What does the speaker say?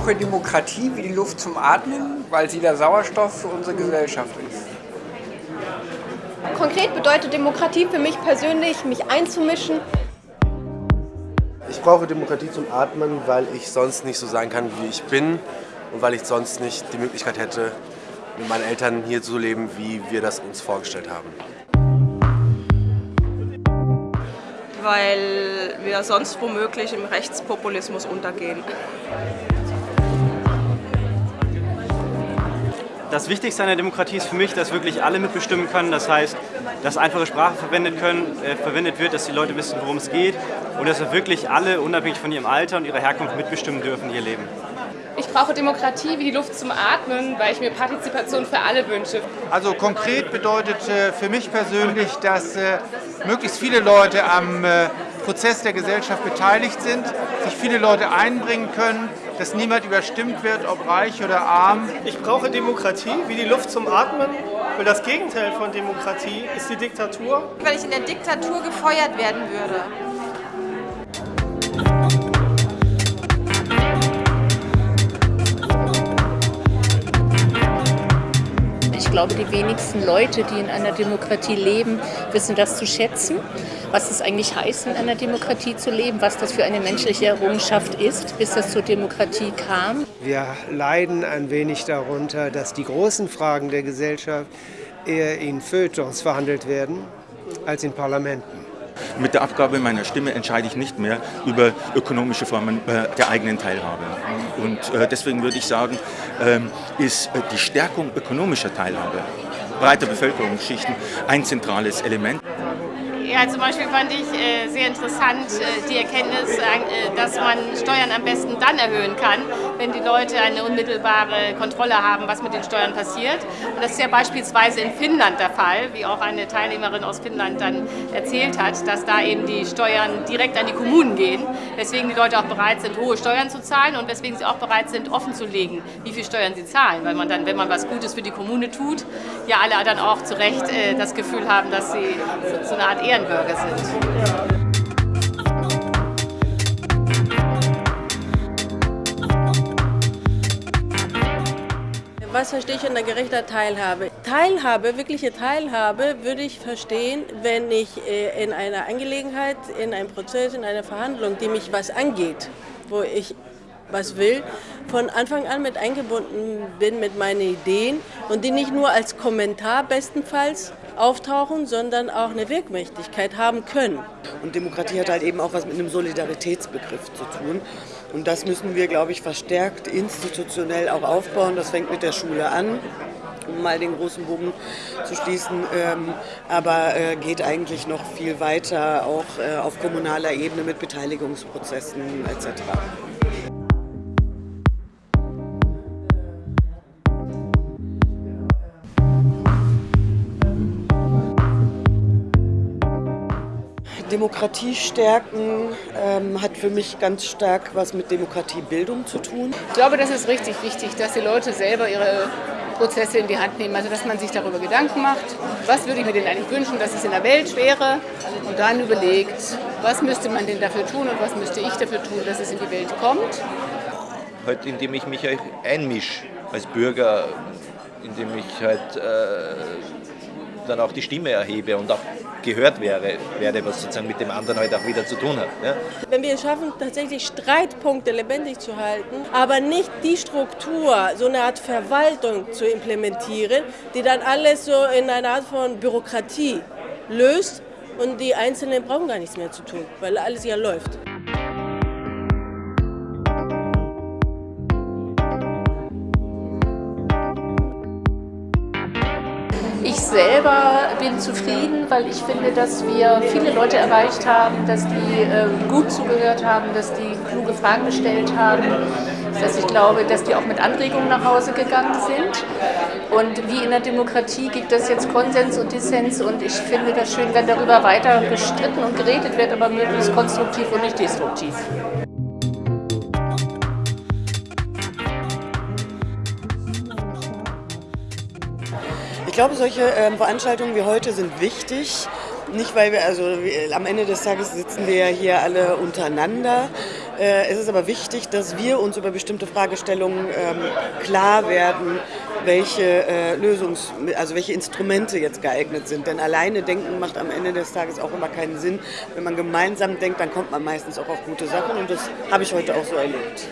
brauche Demokratie wie die Luft zum Atmen, weil sie der Sauerstoff für unsere Gesellschaft ist. Konkret bedeutet Demokratie für mich persönlich, mich einzumischen. Ich brauche Demokratie zum Atmen, weil ich sonst nicht so sein kann, wie ich bin und weil ich sonst nicht die Möglichkeit hätte, mit meinen Eltern hier zu leben, wie wir das uns vorgestellt haben. Weil wir sonst womöglich im Rechtspopulismus untergehen. Das Wichtigste an der Demokratie ist für mich, dass wirklich alle mitbestimmen können. Das heißt, dass einfache Sprache verwendet, können, äh, verwendet wird, dass die Leute wissen, worum es geht und dass wirklich alle, unabhängig von ihrem Alter und ihrer Herkunft, mitbestimmen dürfen, ihr Leben. Ich brauche Demokratie wie die Luft zum Atmen, weil ich mir Partizipation für alle wünsche. Also konkret bedeutet äh, für mich persönlich, dass äh, möglichst viele Leute am äh, Prozess der Gesellschaft beteiligt sind, sich viele Leute einbringen können, dass niemand überstimmt wird, ob reich oder arm. Ich brauche Demokratie wie die Luft zum Atmen, weil das Gegenteil von Demokratie ist die Diktatur. Weil ich in der Diktatur gefeuert werden würde. Ich glaube, die wenigsten Leute, die in einer Demokratie leben, wissen das zu schätzen, was es eigentlich heißt, in einer Demokratie zu leben, was das für eine menschliche Errungenschaft ist, bis es zur Demokratie kam. Wir leiden ein wenig darunter, dass die großen Fragen der Gesellschaft eher in Feuilletons verhandelt werden als in Parlamenten. Mit der Abgabe meiner Stimme entscheide ich nicht mehr über ökonomische Formen äh, der eigenen Teilhabe. Und äh, deswegen würde ich sagen, ähm, ist äh, die Stärkung ökonomischer Teilhabe breiter Bevölkerungsschichten ein zentrales Element. Ja, zum Beispiel fand ich äh, sehr interessant äh, die Erkenntnis, äh, dass man Steuern am besten dann erhöhen kann, wenn die Leute eine unmittelbare Kontrolle haben, was mit den Steuern passiert. Und das ist ja beispielsweise in Finnland der Fall, wie auch eine Teilnehmerin aus Finnland dann erzählt hat, dass da eben die Steuern direkt an die Kommunen gehen, weswegen die Leute auch bereit sind, hohe Steuern zu zahlen und weswegen sie auch bereit sind, offen zu legen, wie viel Steuern sie zahlen, weil man dann, wenn man was Gutes für die Kommune tut, ja alle dann auch zu Recht äh, das Gefühl haben, dass sie so eine Art Ehren Ehrenbürger sind. Was verstehe ich unter gerechter Teilhabe? Teilhabe, wirkliche Teilhabe, würde ich verstehen, wenn ich äh, in einer Angelegenheit, in einem Prozess, in einer Verhandlung, die mich was angeht, wo ich was will, von Anfang an mit eingebunden bin mit meinen Ideen und die nicht nur als Kommentar bestenfalls auftauchen, sondern auch eine Wirkmächtigkeit haben können. Und Demokratie hat halt eben auch was mit einem Solidaritätsbegriff zu tun. Und das müssen wir, glaube ich, verstärkt institutionell auch aufbauen. Das fängt mit der Schule an um mal den großen Bogen zu schließen, ähm, aber äh, geht eigentlich noch viel weiter, auch äh, auf kommunaler Ebene mit Beteiligungsprozessen etc. Demokratie stärken ähm, hat für mich ganz stark was mit Demokratiebildung zu tun. Ich glaube, das ist richtig wichtig, dass die Leute selber ihre Prozesse in die Hand nehmen. Also dass man sich darüber Gedanken macht, was würde ich mir denn eigentlich wünschen, dass es in der Welt wäre und dann überlegt, was müsste man denn dafür tun und was müsste ich dafür tun, dass es in die Welt kommt. Halt indem ich mich einmische als Bürger, indem ich halt äh, dann auch die Stimme erhebe und auch gehört wäre, werde, was sozusagen mit dem anderen halt auch wieder zu tun hat. Ja? Wenn wir es schaffen, tatsächlich Streitpunkte lebendig zu halten, aber nicht die Struktur, so eine Art Verwaltung zu implementieren, die dann alles so in einer Art von Bürokratie löst und die Einzelnen brauchen gar nichts mehr zu tun, weil alles ja läuft. Ich selber bin zufrieden, weil ich finde, dass wir viele Leute erreicht haben, dass die äh, gut zugehört haben, dass die kluge Fragen gestellt haben, dass ich glaube, dass die auch mit Anregungen nach Hause gegangen sind. Und wie in der Demokratie gibt es jetzt Konsens und Dissens und ich finde das schön, wenn darüber weiter gestritten und geredet wird, aber möglichst konstruktiv und nicht destruktiv. Glaube, solche ähm, Veranstaltungen wie heute sind wichtig. Nicht, weil wir, also wir, am Ende des Tages sitzen wir ja hier alle untereinander, Äh, es ist aber wichtig, dass wir uns über bestimmte Fragestellungen ähm, klar werden, welche äh, Lösungs-, also welche Instrumente jetzt geeignet sind. Denn alleine denken macht am Ende des Tages auch immer keinen Sinn. Wenn man gemeinsam denkt, dann kommt man meistens auch auf gute Sachen und das habe ich heute auch so erlebt.